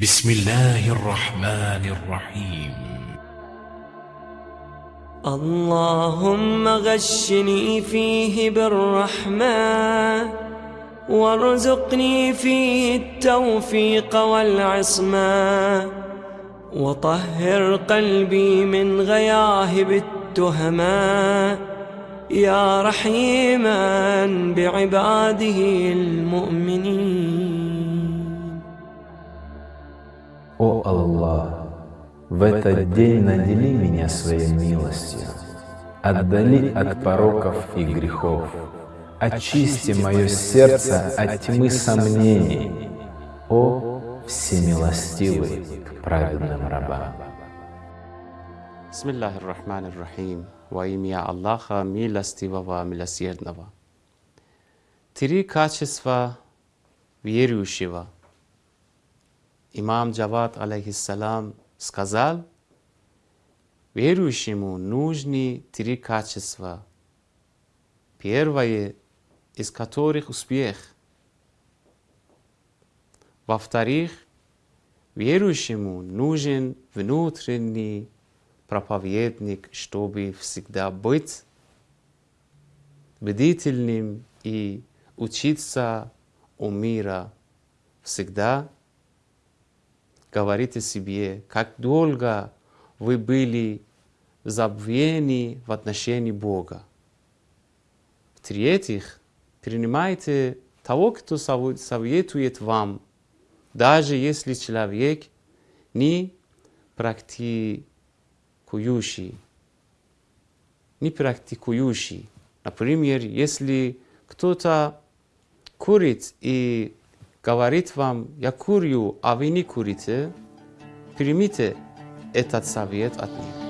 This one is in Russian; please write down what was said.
بسم الله الرحمن الرحيم. اللهم غشني فيه بالرحمة وارزقني فيه التوفيق والعصمة وطهر قلبي من غياهب التهمة. يا رحيما بعباده المؤمنين. Аллах, в этот день надели меня своей милостью, отдали от пороков и грехов, очисти мое сердце от тьмы сомнений, о всемилостивый к праведным рабам. Бисмиллахи рахмани рахим. Во имя Аллаха, милостивого, милосердного. Три качества верующего. Имам Джавад, алейхиссалам, сказал, верующему нужны три качества. Первое, из которых успех. Во-вторых, верующему нужен внутренний проповедник, чтобы всегда быть бдительным и учиться у мира. Всегда говорите себе, как долго вы были в забвении в отношении Бога. В-третьих, принимайте того, кто советует вам, даже если человек не практикующий. Не практикующий. Например, если кто-то курит и говорит вам, я курю, а вы не курите, примите этот совет от них.